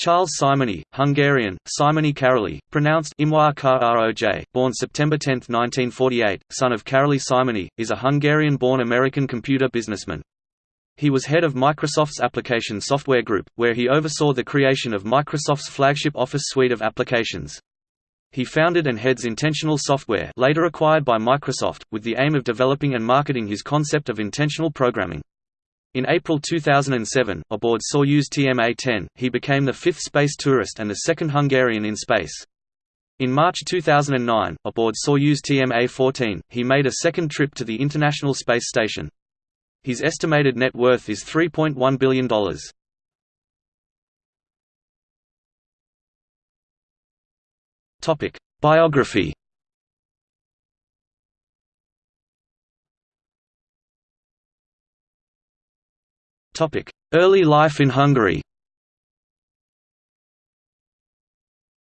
Charles Simonyi, Hungarian, Simonyi Károly, pronounced Imwa born September 10, 1948, son of Károly Simonyi, is a Hungarian-born American computer businessman. He was head of Microsoft's application software group, where he oversaw the creation of Microsoft's flagship Office suite of applications. He founded and heads Intentional Software later acquired by Microsoft, with the aim of developing and marketing his concept of intentional programming. In April 2007, aboard Soyuz TMA-10, he became the fifth space tourist and the second Hungarian in space. In March 2009, aboard Soyuz TMA-14, he made a second trip to the International Space Station. His estimated net worth is $3.1 billion. Biography Early life in Hungary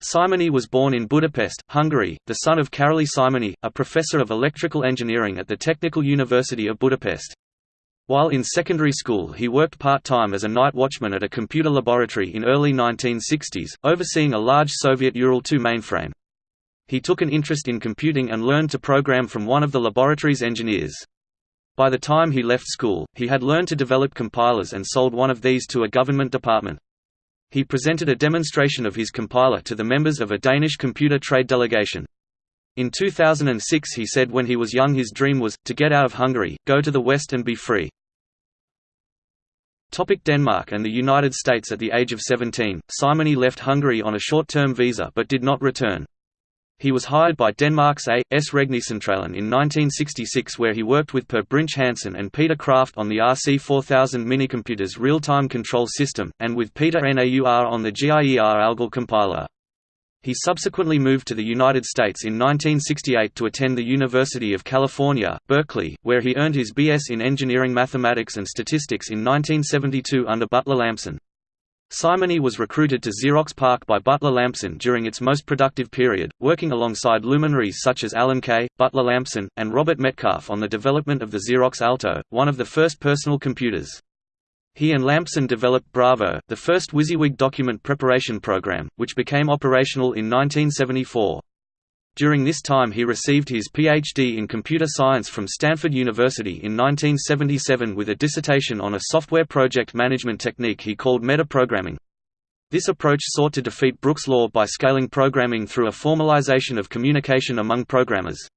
Simonyi was born in Budapest, Hungary, the son of Karoly Simonyi, a professor of electrical engineering at the Technical University of Budapest. While in secondary school he worked part-time as a night watchman at a computer laboratory in early 1960s, overseeing a large Soviet Ural-2 mainframe. He took an interest in computing and learned to program from one of the laboratory's engineers. By the time he left school, he had learned to develop compilers and sold one of these to a government department. He presented a demonstration of his compiler to the members of a Danish computer trade delegation. In 2006 he said when he was young his dream was, to get out of Hungary, go to the West and be free. Topic Denmark and the United States At the age of 17, Simonyi left Hungary on a short-term visa but did not return. He was hired by Denmark's A. S. Regnecentralen in 1966 where he worked with Per Brinch Hansen and Peter Kraft on the RC4000 minicomputers real-time control system, and with Peter Naur on the GIER ALGOL compiler. He subsequently moved to the United States in 1968 to attend the University of California, Berkeley, where he earned his B.S. in Engineering Mathematics and Statistics in 1972 under Butler Lampson. Simonyi was recruited to Xerox PARC by Butler Lampson during its most productive period, working alongside luminaries such as Alan Kay, Butler Lampson, and Robert Metcalfe on the development of the Xerox Alto, one of the first personal computers. He and Lampson developed Bravo, the first WYSIWYG document preparation program, which became operational in 1974. During this time he received his Ph.D. in computer science from Stanford University in 1977 with a dissertation on a software project management technique he called metaprogramming. This approach sought to defeat Brooks' law by scaling programming through a formalization of communication among programmers.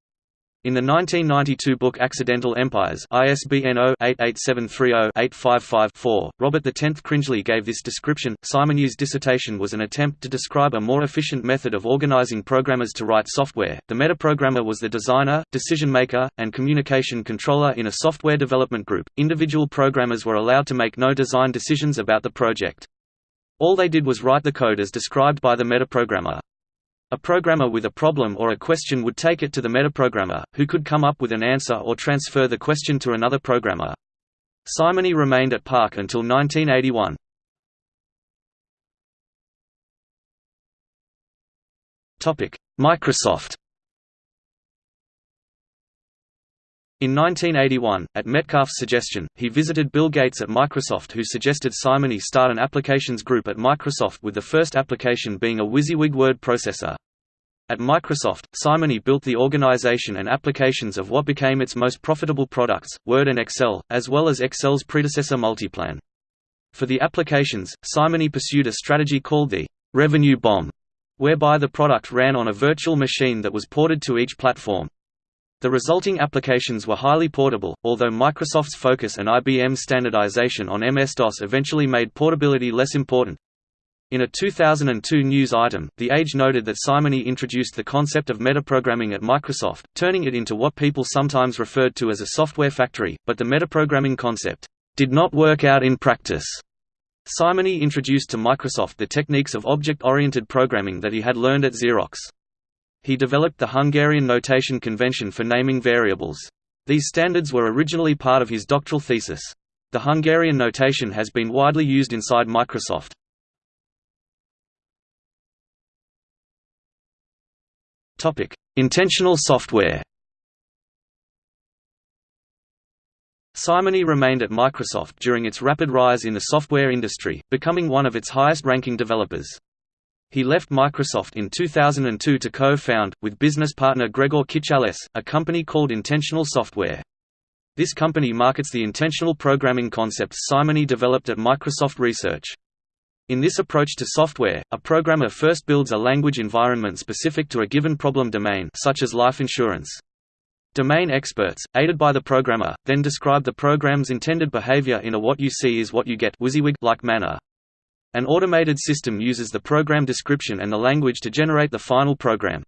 In the 1992 book Accidental Empires ISBN 0-88730-855-4, Robert X. Cringely gave this description. Simonyi's dissertation was an attempt to describe a more efficient method of organizing programmers to write software. The metaprogrammer was the designer, decision maker, and communication controller in a software development group. Individual programmers were allowed to make no design decisions about the project. All they did was write the code as described by the metaprogrammer. A programmer with a problem or a question would take it to the metaprogrammer, who could come up with an answer or transfer the question to another programmer. Simonyi remained at PARC until 1981. Microsoft In 1981, at Metcalfe's suggestion, he visited Bill Gates at Microsoft who suggested Simonyi start an applications group at Microsoft with the first application being a WYSIWYG word processor. At Microsoft, Simonyi built the organization and applications of what became its most profitable products, Word and Excel, as well as Excel's predecessor Multiplan. For the applications, Simonyi pursued a strategy called the «revenue bomb», whereby the product ran on a virtual machine that was ported to each platform. The resulting applications were highly portable, although Microsoft's focus and IBM's standardization on MS-DOS eventually made portability less important. In a 2002 news item, The Age noted that Simonyi introduced the concept of metaprogramming at Microsoft, turning it into what people sometimes referred to as a software factory, but the metaprogramming concept did not work out in practice. Simonyi introduced to Microsoft the techniques of object-oriented programming that he had learned at Xerox. He developed the Hungarian notation convention for naming variables. These standards were originally part of his doctoral thesis. The Hungarian notation has been widely used inside Microsoft. Intentional software Simonyi remained at Microsoft during its rapid rise in the software industry, becoming one of its highest-ranking developers. He left Microsoft in 2002 to co-found, with business partner Gregor Kiczales, a company called Intentional Software. This company markets the intentional programming concepts Simonyi developed at Microsoft Research. In this approach to software, a programmer first builds a language environment specific to a given problem domain such as life insurance. Domain experts, aided by the programmer, then describe the program's intended behavior in a what you see is what you get like manner. An automated system uses the program description and the language to generate the final program.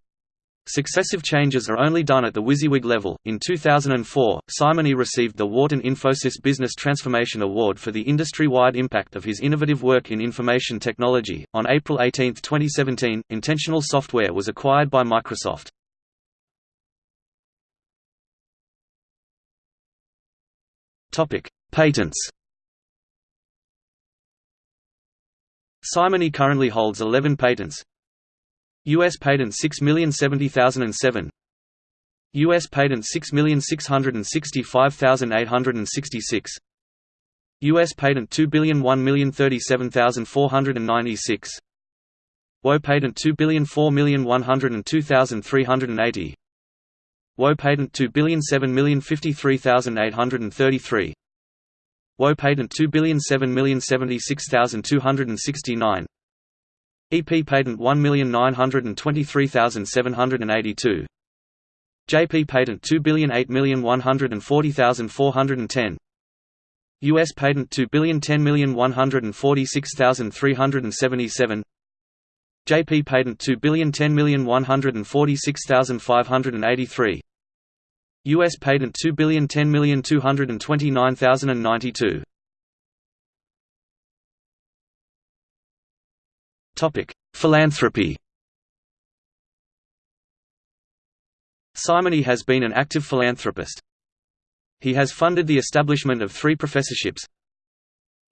Successive changes are only done at the WYSIWYG level. In 2004, Simonyi received the Wharton Infosys Business Transformation Award for the industry-wide impact of his innovative work in information technology. On April 18, 2017, Intentional Software was acquired by Microsoft. Patents. Simonyi currently holds 11 patents. US patent 6070007 US patent 6665866 US patent 2,001,037,496 WO patent 2,004,102,380 WO patent 2,007,053,833 WO patent 2,007,076,269 EP patent 1,923,782 JP patent 2,008,140,410 US patent 2,010,146,377 JP patent 2,010,146,583 US patent 2,010,229,092 Topic: Philanthropy. Simonyi has been an active philanthropist. He has funded the establishment of three professorships,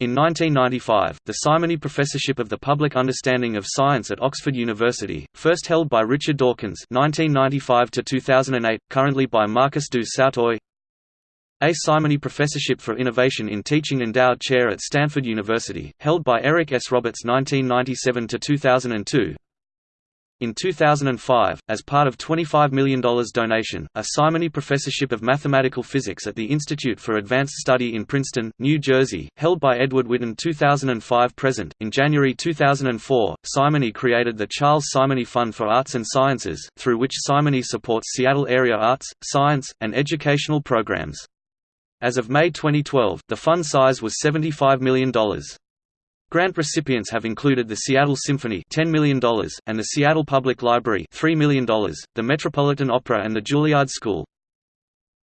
in 1995, the Simonyi Professorship of the Public Understanding of Science at Oxford University, first held by Richard Dawkins (1995–2008), currently by Marcus du Sautoy. A Simonyi Professorship for Innovation in Teaching endowed chair at Stanford University, held by Eric S. Roberts (1997–2002). In 2005, as part of $25 million donation, a Simonyi Professorship of Mathematical Physics at the Institute for Advanced Study in Princeton, New Jersey, held by Edward Witten 2005 present. In January 2004, Simonyi created the Charles Simonyi Fund for Arts and Sciences, through which Simonyi supports Seattle area arts, science, and educational programs. As of May 2012, the fund size was $75 million. Grant recipients have included the Seattle Symphony $10 million, and the Seattle Public Library $3 million, the Metropolitan Opera and the Juilliard School.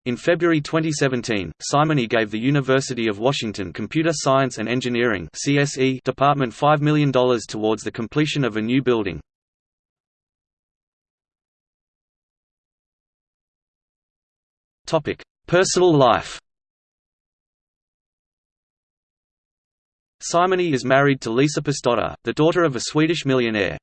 In February 2017, Simonyi gave the University of Washington Computer Science and Engineering CSE Department $5 million towards the completion of a new building. Personal life Simonyi is married to Lisa Persdotter, the daughter of a Swedish millionaire.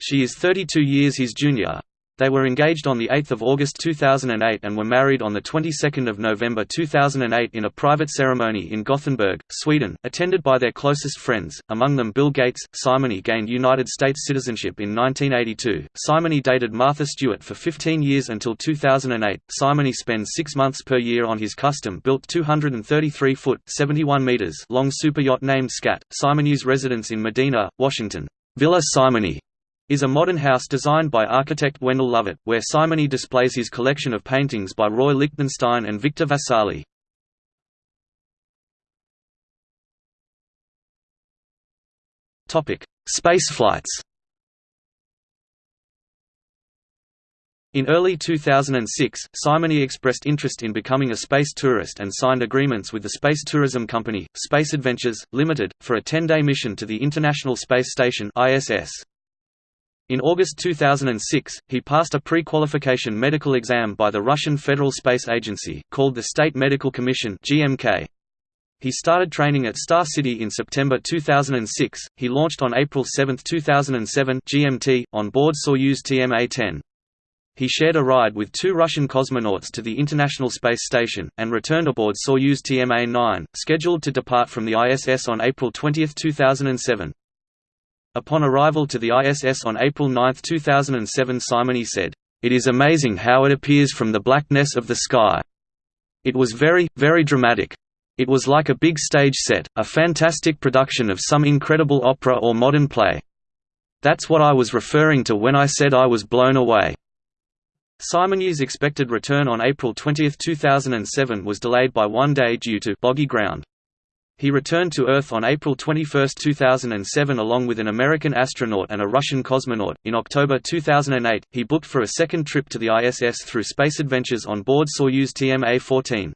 She is 32 years his junior. They were engaged on 8 August 2008 and were married on 22 November 2008 in a private ceremony in Gothenburg, Sweden, attended by their closest friends, among them Bill Gates. Simonyi gained United States citizenship in 1982. Simonyi dated Martha Stewart for 15 years until 2008. Simonyi spends six months per year on his custom-built 233-foot (71 meters) long superyacht named Skat. Simonyi's residence in Medina, Washington, Villa Simonyi, is a modern house designed by architect Wendell Lovett, where Simonyi displays his collection of paintings by Roy Lichtenstein and Victor Vasarely. Spaceflights In early 2006, Simonyi expressed interest in becoming a space tourist and signed agreements with the space tourism company, Space Adventures, Limited, for a 10-day mission to the International Space Station ISS. In August 2006, he passed a pre-qualification medical exam by the Russian Federal Space Agency, called the State Medical Commission GMK. He started training at Star City in September 2006. He launched on April 7, 2007 GMT, on board Soyuz TMA-10. He shared a ride with two Russian cosmonauts to the International Space Station, and returned aboard Soyuz TMA-9, scheduled to depart from the ISS on April 20, 2007. Upon arrival to the ISS on April 9, 2007 Simonyi said, "...it is amazing how it appears from the blackness of the sky. It was very, very dramatic. It was like a big stage set, a fantastic production of some incredible opera or modern play. That's what I was referring to when I said I was blown away." Simonyi's expected return on April 20, 2007 was delayed by one day due to boggy ground. He returned to Earth on April 21, 2007 along with an American astronaut and a Russian cosmonaut. In October 2008, he booked for a second trip to the ISS through space adventures on board Soyuz TMA-14.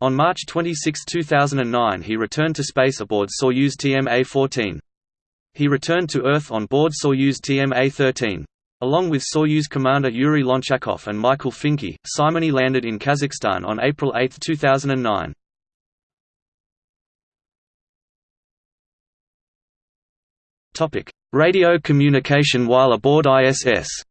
On March 26, 2009 he returned to space aboard Soyuz TMA-14. He returned to Earth on board Soyuz TMA-13. Along with Soyuz commander Yuri Lonchakov and Michael Fincke, Simonyi landed in Kazakhstan on April 8, 2009. Radio communication while aboard ISS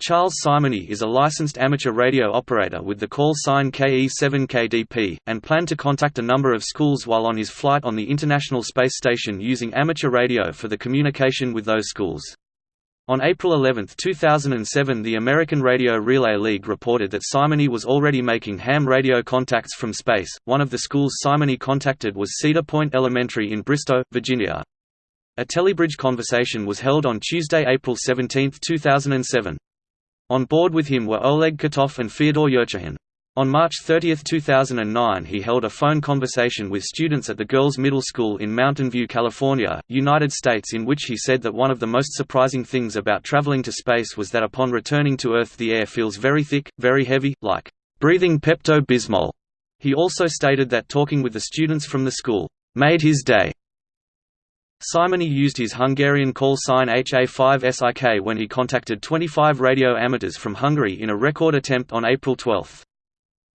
Charles Simonyi is a licensed amateur radio operator with the call sign KE7KDP, and planned to contact a number of schools while on his flight on the International Space Station using amateur radio for the communication with those schools. On April 11, 2007 the American Radio Relay League reported that Simonyi was already making ham radio contacts from space. One of the schools Simonyi contacted was Cedar Point Elementary in Bristow, Virginia. A telebridge conversation was held on Tuesday, April 17, 2007. On board with him were Oleg Kotov and Fyodor Yurchikhin. On March 30, 2009 he held a phone conversation with students at the Girls Middle School in Mountain View, California, United States in which he said that one of the most surprising things about traveling to space was that upon returning to Earth the air feels very thick, very heavy, like breathing Pepto-Bismol. He also stated that talking with the students from the school, "...made his day." Simonyi used his Hungarian call sign HA5SIK when he contacted 25 radio amateurs from Hungary in a record attempt on April 12.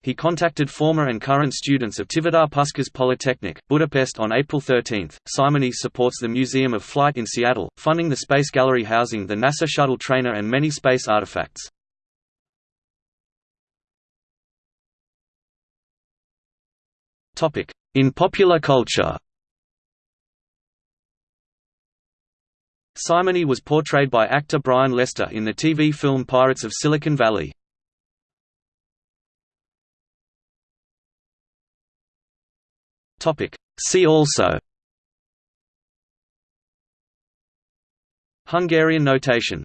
He contacted former and current students of Tivadar Puskás Polytechnic, Budapest on April 13. Simonyi supports the Museum of Flight in Seattle, funding the Space Gallery housing the NASA Shuttle trainer and many space artifacts. In popular culture Simonyi was portrayed by actor Brian Lester in the TV film Pirates of Silicon Valley. See also. Hungarian notation